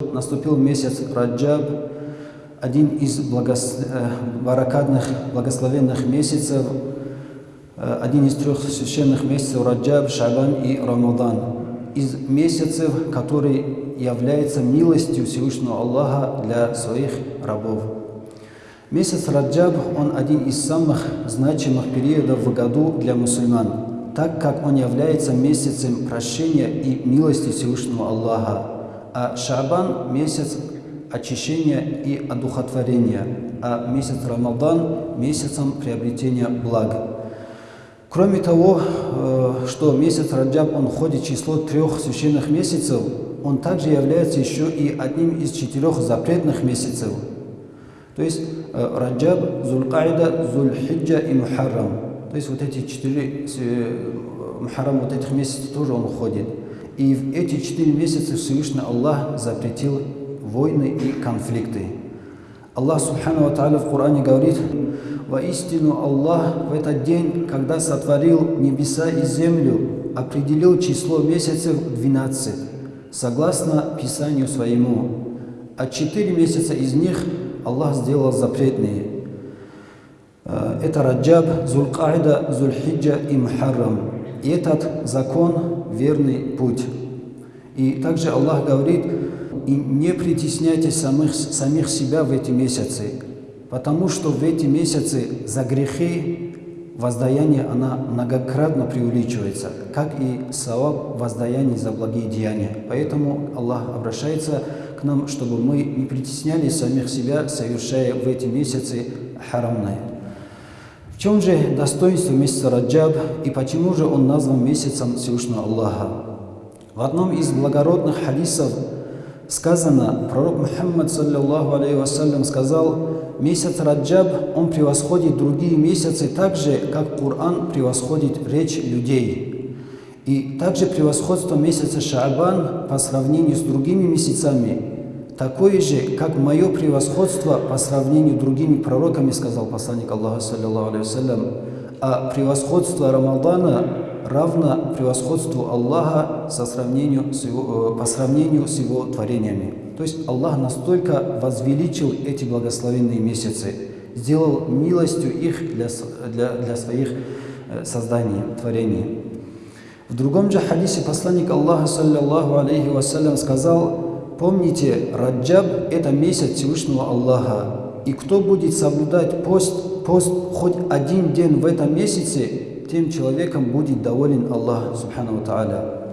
Наступил месяц Раджаб, один из благос... э, баракатных, благословенных месяцев, э, один из трех священных месяцев Раджаб, Шабан и Рамадан. Из месяцев, который является милостью Всевышнего Аллаха для своих рабов. Месяц Раджаб, он один из самых значимых периодов в году для мусульман, так как он является месяцем прощения и милости Всевышнего Аллаха. А Шабан – месяц очищения и одухотворения, а месяц Рамадан – месяцем приобретения благ. Кроме того, э, что месяц Раджаб, он входит в число трех священных месяцев, он также является еще и одним из четырех запретных месяцев. То есть э, Раджаб, Зулькайда, Зульхиджа и Мухаррам. То есть вот эти четыре, э, Мухаррам, вот этих месяцев тоже он входит. И в эти четыре месяца Всевышний Аллах запретил войны и конфликты. Аллах Субхану Ва в Коране говорит, «Воистину Аллах в этот день, когда сотворил небеса и землю, определил число месяцев 12, согласно Писанию своему, а четыре месяца из них Аллах сделал запретные. Э, это Раджаб, Зулькайда, Зульхиджа и Мухаррам. Этот закон – верный путь. И также Аллах говорит, и не притесняйте самих, самих себя в эти месяцы, потому что в эти месяцы за грехи воздаяние она многократно преувеличивается, как и саваб воздаяний за благие деяния. Поэтому Аллах обращается к нам, чтобы мы не притесняли самих себя, совершая в эти месяцы харамное. В чем же достоинство месяца Раджаб и почему же он назван месяцем Всевышнего Аллаха? В одном из благородных хадисов сказано, пророк Мухаммад, саллиллаху алейхи вассалям, сказал, месяц Раджаб, он превосходит другие месяцы так же, как Коран превосходит речь людей. И также превосходство месяца Шаабан по сравнению с другими месяцами такое же, как мое превосходство по сравнению с другими пророками, сказал посланник Аллаха, саллиллаху алейхи а превосходство Рамадана равно превосходству Аллаха со сравнению с его, э, по сравнению с его творениями. То есть Аллах настолько возвеличил эти благословенные месяцы, сделал милостью их для, для, для своих э, созданий, творений. В другом же хадисе посланник Аллаха, саллиллаху алейхи вассалям, сказал, Помните, Раджаб – это месяц Всевышнего Аллаха. И кто будет соблюдать пост, пост хоть один день в этом месяце, тем человеком будет доволен Аллах, Субхану Тааля.